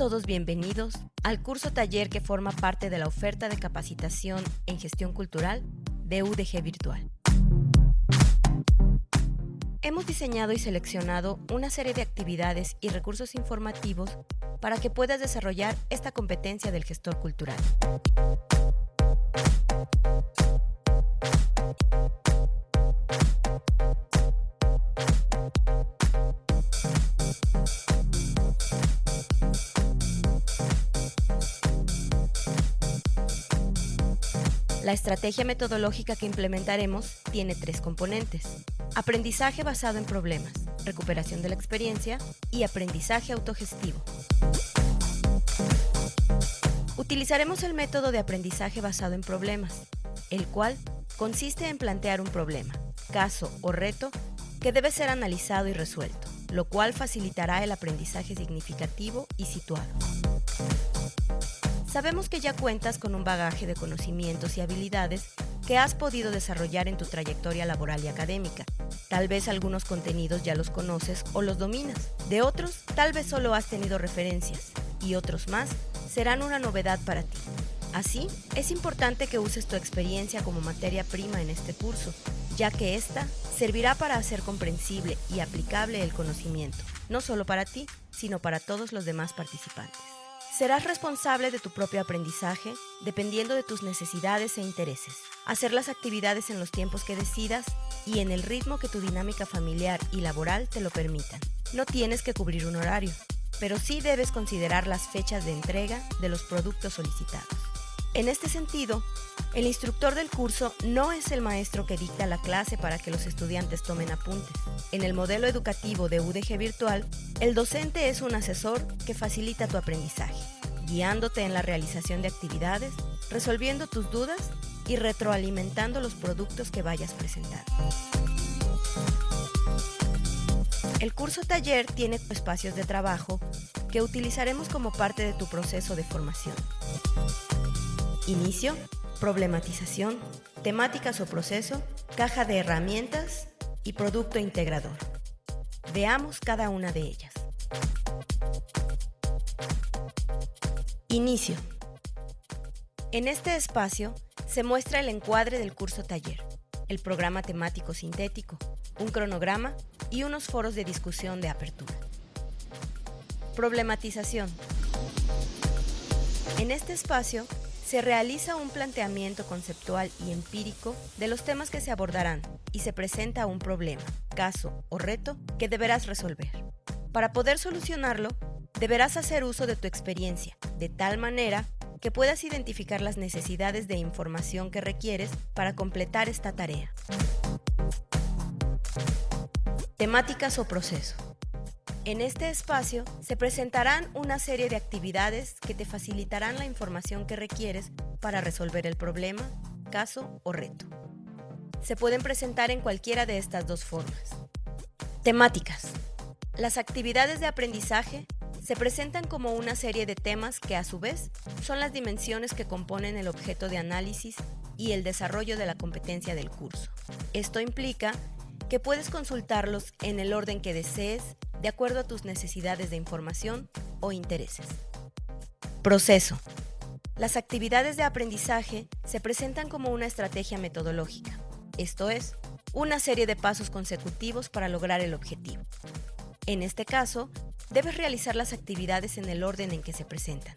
todos bienvenidos al curso taller que forma parte de la oferta de capacitación en gestión cultural de UDG Virtual. Hemos diseñado y seleccionado una serie de actividades y recursos informativos para que puedas desarrollar esta competencia del gestor cultural. La estrategia metodológica que implementaremos tiene tres componentes. Aprendizaje basado en problemas, recuperación de la experiencia y aprendizaje autogestivo. Utilizaremos el método de aprendizaje basado en problemas, el cual consiste en plantear un problema, caso o reto que debe ser analizado y resuelto, lo cual facilitará el aprendizaje significativo y situado. Sabemos que ya cuentas con un bagaje de conocimientos y habilidades que has podido desarrollar en tu trayectoria laboral y académica. Tal vez algunos contenidos ya los conoces o los dominas. De otros, tal vez solo has tenido referencias y otros más serán una novedad para ti. Así, es importante que uses tu experiencia como materia prima en este curso, ya que ésta servirá para hacer comprensible y aplicable el conocimiento, no solo para ti, sino para todos los demás participantes. Serás responsable de tu propio aprendizaje dependiendo de tus necesidades e intereses. Hacer las actividades en los tiempos que decidas y en el ritmo que tu dinámica familiar y laboral te lo permitan. No tienes que cubrir un horario, pero sí debes considerar las fechas de entrega de los productos solicitados. En este sentido, el instructor del curso no es el maestro que dicta la clase para que los estudiantes tomen apuntes. En el modelo educativo de UDG Virtual, el docente es un asesor que facilita tu aprendizaje, guiándote en la realización de actividades, resolviendo tus dudas y retroalimentando los productos que vayas presentando. El curso taller tiene espacios de trabajo que utilizaremos como parte de tu proceso de formación. Inicio, problematización, temáticas o proceso, caja de herramientas y producto integrador. Veamos cada una de ellas. Inicio. En este espacio se muestra el encuadre del curso taller, el programa temático sintético, un cronograma y unos foros de discusión de apertura. Problematización. En este espacio se realiza un planteamiento conceptual y empírico de los temas que se abordarán y se presenta un problema, caso o reto que deberás resolver. Para poder solucionarlo, deberás hacer uso de tu experiencia, de tal manera que puedas identificar las necesidades de información que requieres para completar esta tarea. Temáticas o proceso. En este espacio se presentarán una serie de actividades que te facilitarán la información que requieres para resolver el problema, caso o reto. Se pueden presentar en cualquiera de estas dos formas. Temáticas. Las actividades de aprendizaje se presentan como una serie de temas que a su vez son las dimensiones que componen el objeto de análisis y el desarrollo de la competencia del curso. Esto implica que puedes consultarlos en el orden que desees de acuerdo a tus necesidades de información o intereses. Proceso. Las actividades de aprendizaje se presentan como una estrategia metodológica, esto es, una serie de pasos consecutivos para lograr el objetivo. En este caso, debes realizar las actividades en el orden en que se presentan.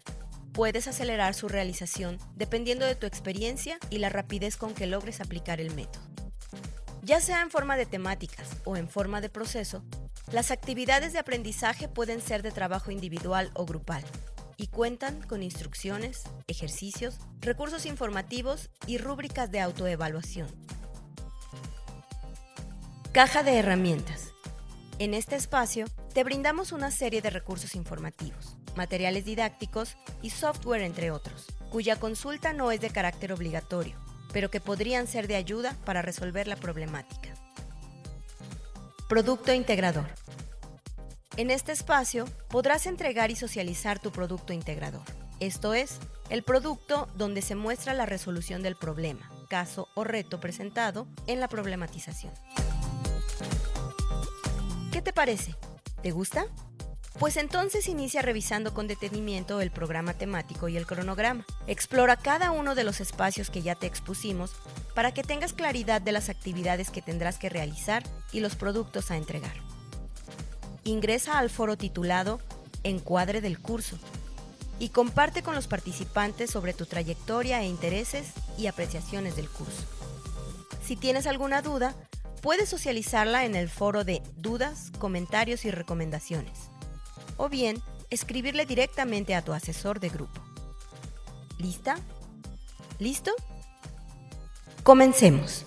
Puedes acelerar su realización dependiendo de tu experiencia y la rapidez con que logres aplicar el método. Ya sea en forma de temáticas o en forma de proceso, las actividades de aprendizaje pueden ser de trabajo individual o grupal y cuentan con instrucciones, ejercicios, recursos informativos y rúbricas de autoevaluación. Caja de herramientas. En este espacio te brindamos una serie de recursos informativos, materiales didácticos y software entre otros, cuya consulta no es de carácter obligatorio, pero que podrían ser de ayuda para resolver la problemática. Producto integrador. En este espacio podrás entregar y socializar tu producto integrador, esto es, el producto donde se muestra la resolución del problema, caso o reto presentado en la problematización. ¿Qué te parece? ¿Te gusta? Pues entonces inicia revisando con detenimiento el programa temático y el cronograma. Explora cada uno de los espacios que ya te expusimos para que tengas claridad de las actividades que tendrás que realizar y los productos a entregar. Ingresa al foro titulado Encuadre del curso y comparte con los participantes sobre tu trayectoria e intereses y apreciaciones del curso. Si tienes alguna duda, puedes socializarla en el foro de dudas, comentarios y recomendaciones o bien escribirle directamente a tu asesor de grupo. ¿Lista? ¿Listo? Comencemos.